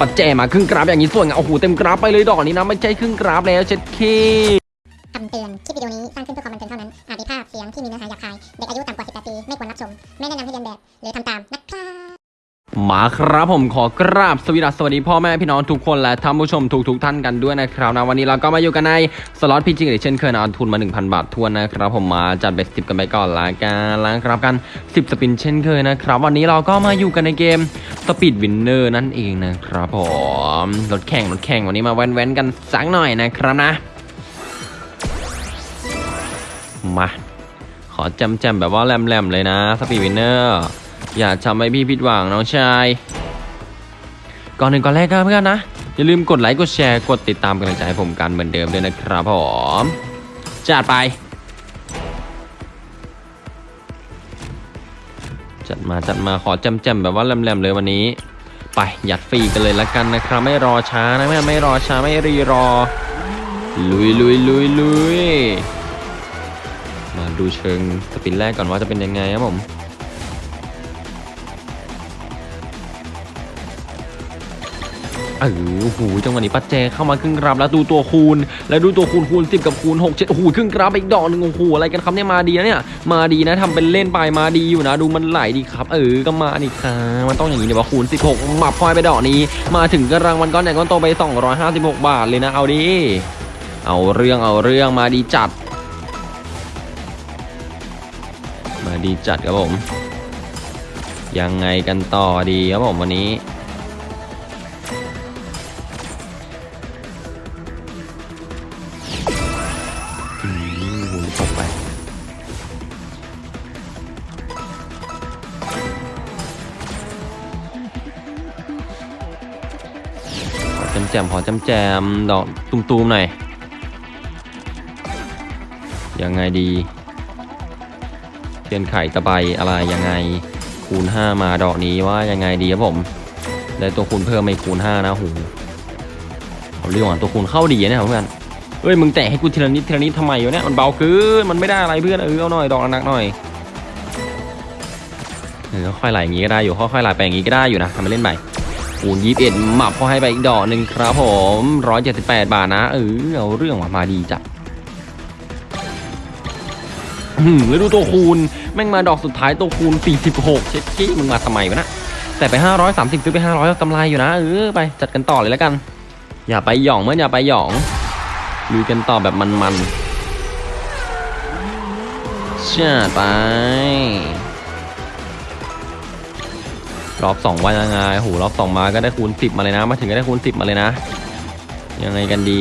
ปัจแจมาครึ่งกราฟอย่างนี้สวยงามโอ้โหเต็มกราฟไปเลยดอกนี้นะไม่ใช่ครึ่งกราฟแล้วเช็ดเคคำเตือน คลิปวิดีโอนี้สร้างขึ้นเพื่อความบันเทิงเท่านั้น อาจมีภาพเสียงที่มีเนื้อหาหยาบคาย เด็กอายุต่ำกว่า 18 ปี ไม่ควรรับชม ไม่แนะนำให้เรียนแบบ หรือทำตามนะ มาครับผมขอกราบสวีดัสสวัสดีพ่อแม่พี่น้องทุกคนและท่านผู้ชมทุกทุกๆท่านกันด้วยนะครับนะวันนี้เราก็มาอยู่กันในสล็อตพีจิงเช่นเคยนะทุนมา 1,000 บาททวนนะครับผมมาจัดเบสติปกันไปก่อนละกันล้วครับกัน 10 สปินเช่นเคยนะครับ วันนี้เราก็มาอยู่กันในเกมSpeed Winner นั่นเองนะครับผมรถแข่งรถแข่งวันนี้มาแว้นๆกันสักหน่อยนะครับนะ มาขอจำจำๆแบบว่าแหลมๆเลยนะ Speed Winner อย่าทำให้พี่ผิดหวังน้องชาย ก่อนอื่นก่อนแรกก็เพื่อนนะ อย่าลืมกดไลค์กดแชร์กดติดตามกำลังใจให้ผมกันเหมือนเดิมด้วยนะครับผมจัดไป จัดมาจัดมาขอจำจำๆแบบว่าแหลมๆเลยวันนี้ ไปยัดฟรีกันเลยละกันนะครับ ไม่รอช้านะไม่ไม่รอช้าไม่รีรอ ลุยลุยลุยลุยมาดูเชิงสปินแรกก่อนว่าจะเป็นยังไงครับผม เออโอ้โหจังหวะนี้ปัจเจเข้ามาครึ่งกราฟแล้วดูตัวคูณ แล้วดูตัวคูณคูณ10 กับคูณ6 7โอ้โหครึ่งกราฟไปอีกดอกหนึ่งโอ้โหอะไรกันครับเนี่ยมาดีนะเนี่ยมาดีนะทำเป็นเล่นไปมาดีอยู่นะ ดูมันไหลดีครับ เออก็มาดีครับมันต้องอย่างนี้เดี๋ยวว่าคูณ 16หมับพลอยไปดอกนี้ มาถึงกรางวัลก้อนใหญ่ก้อนโตไป 256 บาทเลยนะเอาดิเอาเรื่องเอาเรื่องมาดีจัด มาดีจัดครับผมยังไงกันต่อดีครับผมวันนี้ แจมขอจำแจมดอกตุ้มๆหน่อย ยังไงดีเทียนไข่ตะไบอะไรยังไงคูณ 5 มาดอกนี้ว่ายังไงดีครับผม ได้ตัวคูณเพิ่มไม่คูณ 5 นะหูเอาเรื่องของตัวคูณเข้าดีนะเนี่ยเพื่อนเอ้ยมึงแตะให้กูทีละนิดทีละนิดทำไมวะเนี่ยมันเบาเกินมันไม่ได้อะไรเพื่อนเออเอาหน่อยดอกหนักหน่อยเออค่อยไหลอย่างงี้ก็ได้อยู่ค่อยๆไหลไปอย่างงี้ก็ได้อยู่นะทำไปเล่นไป คูณ21หมับพอให้ไปอีกดอกหนึ่งครับผม178บาทนะเออเอาเรื่องว่ะมาดีจัดแล้วดูตัวคูณแม่งมาดอกสุดท้ายตัวคูณ 46 เช็ดกี้มึงมาทำไมวะนะ แต่ไป 530ซื้อไป 500กำไรอยู่นะเออไปจัดกันต่อเลยแล้วกัน อย่าไปหยองเมื่ออย่าไปหยองลุยกันต่อแบบมันๆเชื่อไป รอบสองว่ายังไงโหรอบสองมาก็ได้คูณ 10 มาเลยนะ มาถึงก็ได้คูณ 10 มาเลยนะ ยังไงกันดี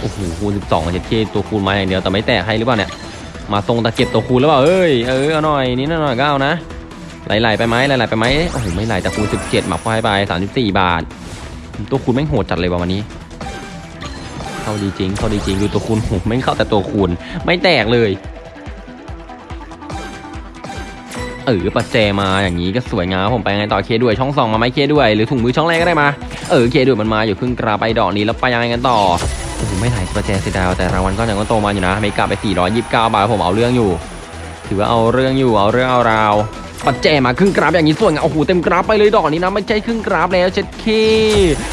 โอ้โหคูณ 12เช็ดกี้ตัวคูณมาอย่างเดียวแต่ไม่แตกให้หรือเปล่าเนี่ยมาทรงตะเก็บตัวคูณแล้วเปล่าเอ้ยเออเอาหน่อยนิดหน่อยก็เอานะไหลๆไปไหมไหลๆไปไหมโอ้โหไม่ไหลแต่คูณ 17หมักไฟไป34 บาท ตัวคูณแม่งโหดจัดเลยว่ะวันนี้เข้าดีจริงเข้าดีจริงดูตัวคูณโหแม่งเข้าแต่ตัวคูณไม่แตกเลย เออปัจเจมาอย่างนี้ก็สวยงามผมไปไงต่อเคด้วยช่องสองมาไหมเคด้วย หรือถุงมือช่องแรกก็ได้มา เออเคด้วยมันมาอยู่ครึ่งกราไปดอกนี้แล้วไปยังไงกันต่อโอ้โหไม่ไหลประแจเสียดายแต่รางวัลก็ยังก็โตมาอยู่นะเมกาไป 429 บาทผมเอาเรื่องอยู่ ถือว่าเอาเรื่องอยู่เอาเรื่องเอาราวปัจแจมาครึ่งกราฟอย่างนี้สวยงามโอ้โหเต็มกราฟไปเลยดอกนี้นะไม่ใช่ครึ่งกราฟแล้วเช็ดเค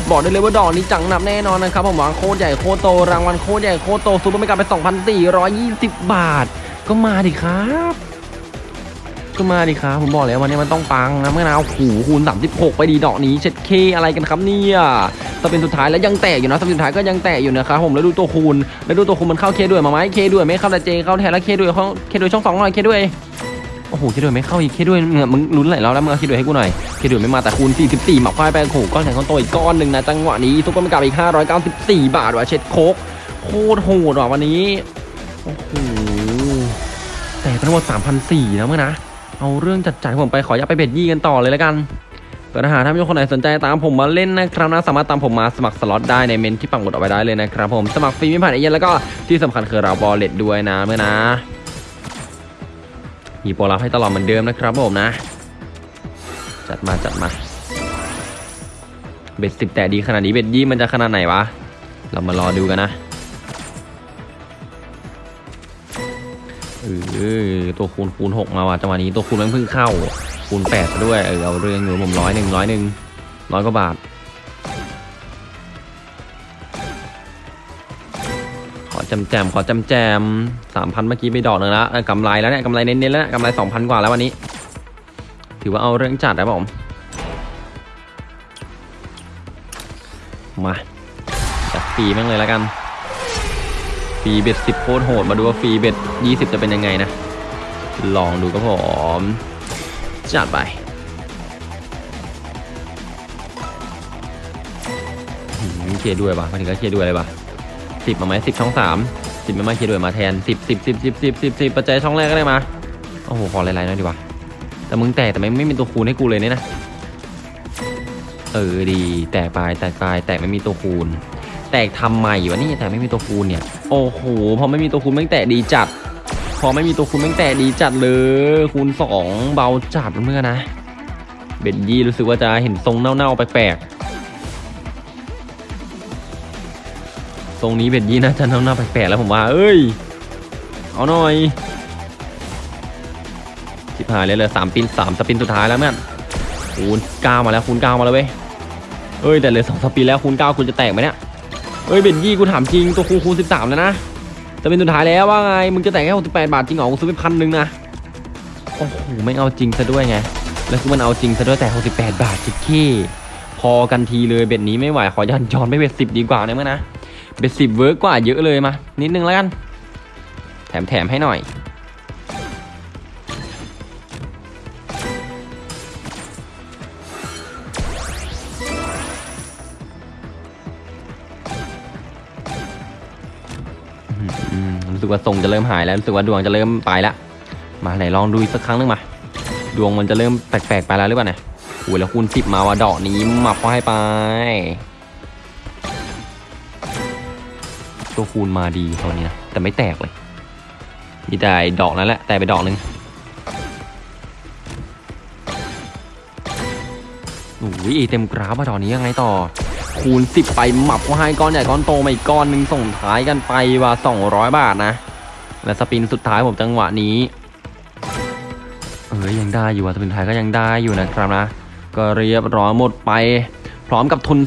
บอกได้เลยว่าดอกนี้จังหนับแน่นอนนะครับผมวางโคตรใหญ่โคตรโตรางวัลโคตรใหญ่โคตรโตซูเปอร์เมกาไป 2,420 บาท ก็มาดิครับ ก็มาดิครับผมบอกแล้ววันนี้มันต้องปังนะเมื่อนาโอ้โหคูณ36 ไปดีดอกนี้เช็ดเคอะไรกันครับเนี่ยสปินสุดท้ายแล้วยังแตกอยู่นะสปินสุดท้ายก็ยังแตกอยู่นะครับผมแล้วดูตัวคูณแล้วดูตัวคูณมันเข้าเคด้วยมาไหมเคด้วยไม่เข้าแต่เจเข้าแทนแล้วเคด้วยเข้าเคด้วยช่องสองหน่อยเคด้วยโอ้โหเคด้วยไม่เข้าอีกเคด้วยเนี่ยมึงลุ้นไหลแล้วแล้วมึงเอาเคด้วยให้กูหน่อยเคด้วยไม่มาแต่คูณ 44หมักควายไปโอ้โหก้อนใหญ่ก้อนโตอีกก้อนหนึ่งนะจังหวะนี้ซุปเปอร์มกับอีก 594 บาทว่ะเช็ดโคกโคตรโหดว่ะวันนี้โอ้โหแต่ทั้งหมด3,400นะเมื่อนะ เอาเรื่องจัดจ่ายผมไปขออย่าตไปเบ็ดยี่กันต่อเลยแล้วกันแต่ถ้าหากท่านผู้ชมคนไหนสนใจตามผมมาเล่นนะครับนะสามารถตามผมมาสมัครสล็อตได้ในเมนที่ปังหมดเอาไว้ได้เลยนะครับผมสมัครฟรีไม่ผ่านเอเย่นแล้วก็ที่สำคัญคือเราบอลเลตด้วยนะเมื่อนะมีโปรลับให้ตลอดเหมือนเดิมนะครับผมนะ จัดมาจัดมา เบ็ดสิบแต่ดีขนาดนี้เบ็ดยี่มันจะขนาดไหนวะ เรามารอดูกันนะ เออตัวคูณคูณหกมาว่ะจังหวะนี้ตัวคูณมันเพิ่งเข้าคูณแปดด้วยเออเอาเรื่องอยู่ผมร้อยหนึ่งร้อยหนึ่งร้อยกว่าบาท ขอจำแจมขอจำแจมสามพันเมื่อกี้ไปดอกหนึ่งละกำไรแล้วเนี่ยกำไรเน้นๆแล้วกำไรสองพันกว่าแล้ววันนี้ ถือว่าเอาเรื่องจัดนะผมมาจัดปีแม่งเลยแล้วกัน รีเบ็ดสิบโคตรโหดมาดูว่าฟรีเบ็ดยี่สิบจะเป็นยังไงนะ ลองดูก็ผม จัดไปเคด้วยปะมาถึงก็เคด้วยเลยปะสิบมาไหมสิบช่องสามสิบไม่มาเคด้วยมาแทนสิบสิบสิบสิบสิบสิบสิบปัจจัยช่องแรกก็ได้มาโอ้โหขอไลน์ๆหน่อยดีกว่าแต่มึงแตกแต่ไม่ไม่มีตัวคูณให้กูเลยเนี่ยนะ เออดี แตกไปแตกไปแตกไม่มีตัวคูณ แตกทำไมวะนี่แต่ไม่มีตัวคูณเนี่ย โอ้โหพอไม่มีตัวคูณแม่งแตกดีจัด พอไม่มีตัวคูณแม่งแตกดีจัดเลยคูณสองเบาจัดเมื่อนะ เบ็ดยี่รู้สึกว่าจะเห็นทรงเน่าๆแปลกๆ ทรงนี้เบ็ดยี่น่าจะเน่าๆแปลกๆแล้วผมว่า เอ้ย เอาหน่อยชิบหายเลยเลยสามปินสามสปินสุดท้ายแล้วแม่นคูณเก้ามาแล้วคูณเก้ามาแล้วเว้ยเอ้ยแต่เลยสองสปินแล้วคูณเก้าคุณจะแตกไหมเนี่ย เอ้ยเบ็ดยี่กูถามจริงตัวคูณคูณสิบสามแล้วนะจะเป็นสุดท้ายแล้วว่าไงมึงจะแต่งแค่หกสิบแปดบาทจริงเหรอกูซื้อไปพันหนึ่งนะโอ้โหไม่เอาจริงซะด้วยไงแล้วคือมันเอาจริงซะด้วยแต่หกสิบแปดบาทจิขี้พอกันทีเลยเบ็ดนี้ไม่ไหวขอยันจอนไปเบ็ดสิบดีกว่านะเมื่อนะเบ็ดสิบเวิร์กกว่าเยอะเลยมานิดนึงแล้วกัน แถมแถมให้หน่อย รู้สึกว่าทรงจะเริ่มหายแล้วรู้สึกว่าดวงจะเริ่มไปแล้วมาไหนลองดูอีกสักครั้งหนึงมาดวงมันจะเริ่มแปลกๆไปแล้วหรือเปล่าเนี่ยโอ้ยแล้วคูณสิบมาว่ะดอกนี้หมับก็ให้ไป ตัวคูณมาดีตอนนี้นะแต่ไม่แตกเลยมีแต่ดอกนั้นแหละแต่ไปดอกหนึ่งโอ้ยเต็มกราฟอะดอกนี้ยังไงต่อ คูณ 10 ไปหมับก็ให้ก้อนใหญ่ก้อนโตมาอีกก้อนหนึ่งส่งท้ายกันไปว่า 200 บาทนะ และสปินสุดท้ายผมจังหวะนี้ เออยังได้อยู่อะสปินท้ายก็ยังได้อยู่นะครับนะ ก็เรียบร้อยหมดไป พร้อมกับทุน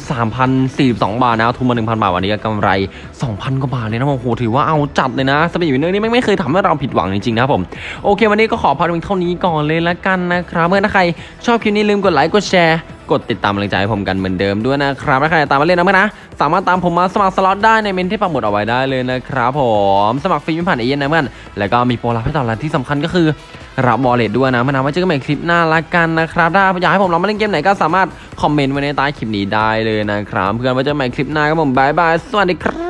3,042 บาทนะทุนมา 1,000 บาทวันนี้ก็กำไร 2,000 กว่าบาทเลยนะโอ้โหถือว่าเอาจัดเลยนะ Speed Winner นี่ไม่เคยทำให้เราผิดหวังจริงๆนะผมโอเค วันนี้ก็ขอพาดูเท่านี้ก่อนเลยละกันนะครับเพื่อนถ้าใครชอบคลิปนี้ลืมกดไลค์กดแชร์ กดติดตามกำลังใจให้ผมกันเหมือนเดิมด้วยนะครับและใครอยากตามมาเล่นนะเพื่อนนะ สามารถตามผมมาสมัครสล็อตได้ในเมนต์ที่ปักหมุดเอาไว้ได้เลยนะครับผมสมัครฟรีไม่ผ่านเอเย่นต์นะเพื่อนแล้วก็มีโปรลับให้ต่อรันที่สำคัญก็คือรับ wallet ด้วยนะเพื่อนนะไว้เจอกันใหม่คลิปหน้าละกันนะครับถ้าอยากให้ผมลองมาเล่นเกมไหนก็สามารถคอมเมนต์ไว้ในใต้คลิปนี้ได้เลยนะครับเพื่อนไว้เจอกันใหม่คลิปหน้าครับผมบายบายสวัสดีครับ